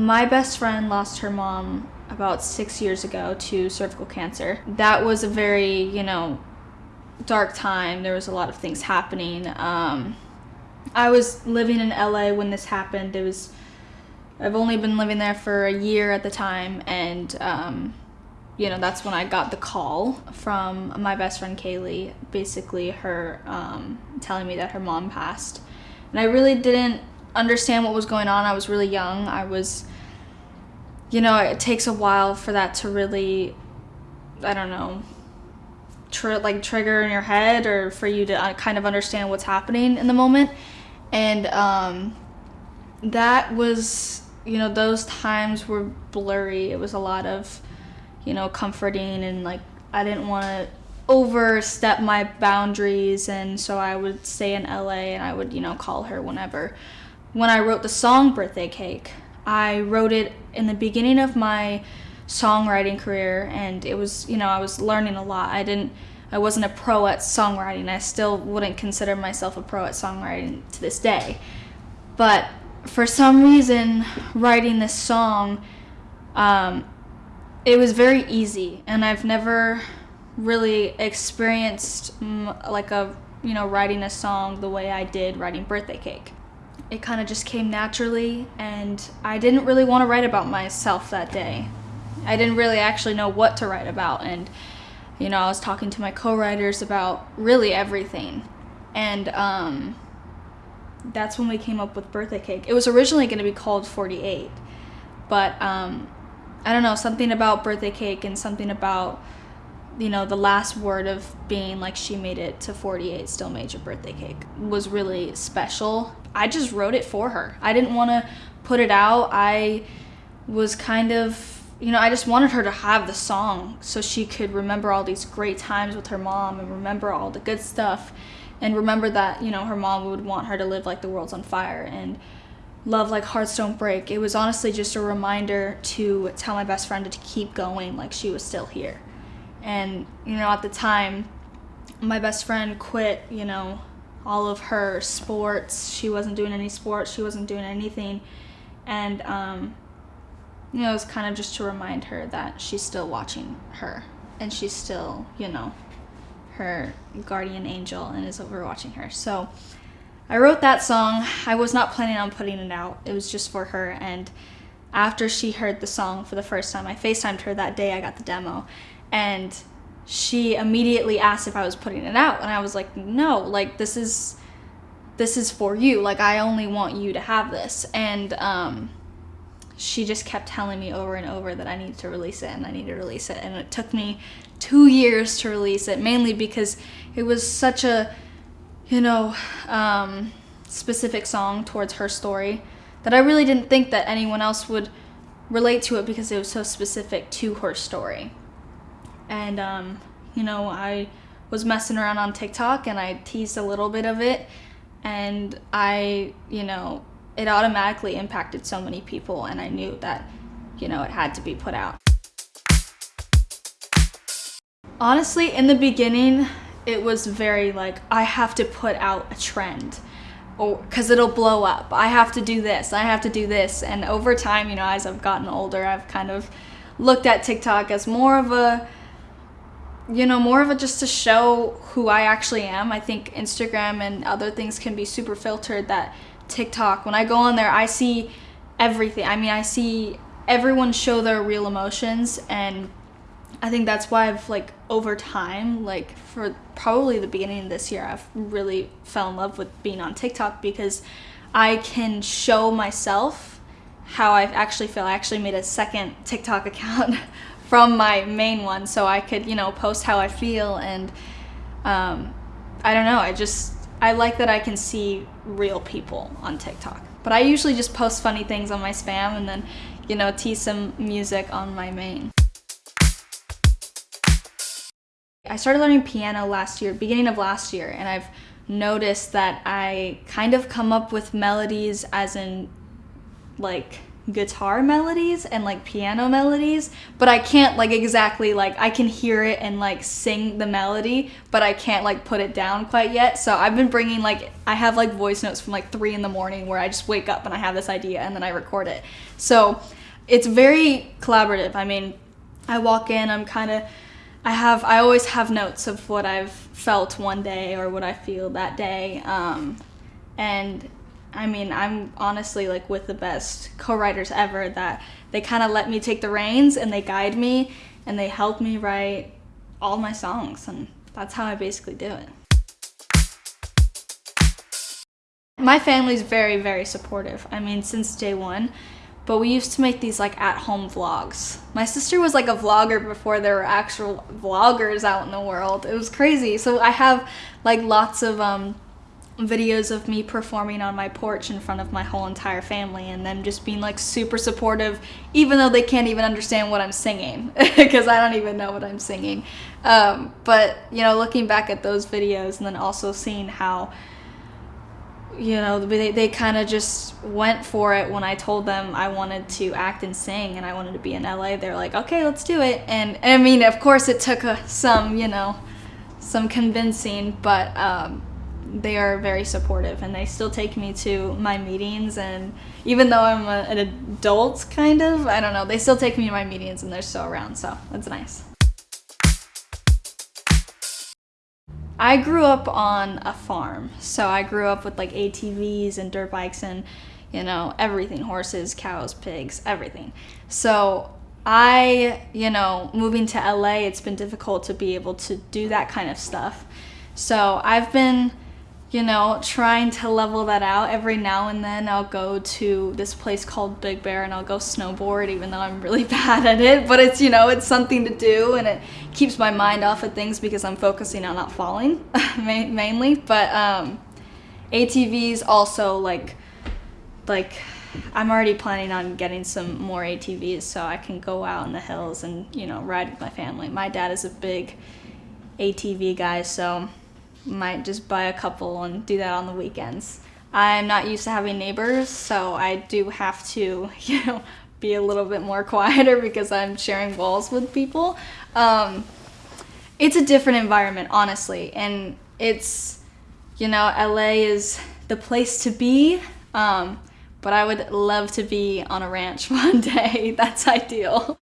My best friend lost her mom about six years ago to cervical cancer. That was a very, you know, dark time. There was a lot of things happening. Um, I was living in LA when this happened. It was, I've only been living there for a year at the time, and um, you know, that's when I got the call from my best friend Kaylee, basically her um, telling me that her mom passed. And I really didn't understand what was going on. I was really young. I was, you know, it takes a while for that to really, I don't know, tr- like trigger in your head or for you to uh, kind of understand what's happening in the moment. And um, that was, you know, those times were blurry. It was a lot of, you know, comforting and like I didn't want to overstep my boundaries and so I would stay in LA and I would, you know, call her whenever. When I wrote the song Birthday Cake, I wrote it in the beginning of my songwriting career and it was, you know, I was learning a lot. I didn't I wasn't a pro at songwriting. I still wouldn't consider myself a pro at songwriting to this day. But for some reason, writing this song, um, it was very easy, and I've never really experienced like a you know writing a song the way I did writing Birthday Cake. It kind of just came naturally, and I didn't really want to write about myself that day. I didn't really actually know what to write about, and you know I was talking to my co-writers about really everything, and um, that's when we came up with Birthday Cake. It was originally going to be called 48, but um, I don't know, something about birthday cake and something about you know the last word of being like she made it to 48 still made your birthday cake was really special i just wrote it for her. I didn't want to put it out. I was kind of you know i just wanted her to have the song so she could remember all these great times with her mom and remember all the good stuff and remember that you know her mom would want her to live like the world's on fire and love like hearts don't break. It was honestly just a reminder to tell my best friend to keep going like she was still here. And you know at the time my best friend quit you know all of her sports she wasn't doing any sports she wasn't doing anything and um you know it was kind of just to remind her that she's still watching her and she's still you know her guardian angel and is overwatching her so I wrote that song. I was not planning on putting it out. It was just for her. And after she heard the song for the first time, I FaceTimed her that day I got the demo. And she immediately asked if I was putting it out. And I was like, no, like this is this is for you. Like I only want you to have this. And um she just kept telling me over and over that I needed to release it and I needed to release it. And it took me two years to release it, mainly because it was such a you know, um, specific song towards her story that I really didn't think that anyone else would relate to it because it was so specific to her story. And, um, you know, I was messing around on TikTok and I teased a little bit of it. And I, you know, it automatically impacted so many people. And I knew that, you know, it had to be put out. Honestly, in the beginning, it was very like I have to put out a trend or because it'll blow up. I have to do this. I have to do this. And over time, you know, as I've gotten older, I've kind of looked at TikTok as more of a you know, more of a just to show who I actually am. I think Instagram and other things can be super filtered that TikTok, when I go on there, I see everything. I mean, I see everyone show their real emotions and I think that's why I've like over time, like for probably the beginning of this year, I've really fell in love with being on TikTok because I can show myself how I actually feel. I actually made a second TikTok account from my main one so I could, you know, post how I feel and um, I don't know, I just I like that I can see real people on TikTok. But I usually just post funny things on my spam and then, you know, tease some music on my main. I started learning piano last year, beginning of last year, and I've noticed that I kind of come up with melodies as in like guitar melodies and like piano melodies, but I can't like exactly like I can hear it and like sing the melody, but I can't like put it down quite yet. So I've been bringing like I have like voice notes from like 3 in the morning where I just wake up and I have this idea and then I record it. So it's very collaborative. I mean, I walk in, I'm kind of I have I always have notes of what I've felt one day or what I feel that day. Um, and I mean, I'm honestly like with the best co-writers ever that they kind of let me take the reins and they guide me and they help me write all my songs and that's how I basically do it. My family's very, very supportive. I mean, since day one, but we used to make these like at-home vlogs. My sister was like a vlogger before there were actual vloggers out in the world. It was crazy. So I have like lots of um, videos of me performing on my porch in front of my whole entire family and them just being like super supportive even though they can't even understand what I'm singing because I don't even know what I'm singing. Um, but you know, looking back at those videos and then also seeing how you know they, they kind of just went for it when i told them i wanted to act and sing and i wanted to be in la they're like okay let's do it and, and i mean of course it took a, some you know some convincing but um, they are very supportive and they still take me to my meetings and even though i'm a, an adult kind of i don't know they still take me to my meetings and they're still around so that's nice. I grew up on a farm so i grew up with like atvs and dirt bikes and you know everything horses cows pigs everything. So i you know moving to la it's been difficult to be able to do that kind of stuff. So i've been you know, trying to level that out. Every now and then I'll go to this place called Big Bear and I'll go snowboard even though I'm really bad at it. But it's, you know, it's something to do and it keeps my mind off of things because I'm focusing on not falling mainly. But um, ATVs also like, like I'm already planning on getting some more ATVs so I can go out in the hills and, you know, ride with my family. My dad is a big ATV guy, so might just buy a couple and do that on the weekends. I'm not used to having neighbors, so I do have to, you know, be a little bit more quieter because I'm sharing walls with people. Um, it's a different environment, honestly, and it's, you know, LA is the place to be. Um, but I would love to be on a ranch one day. That's ideal.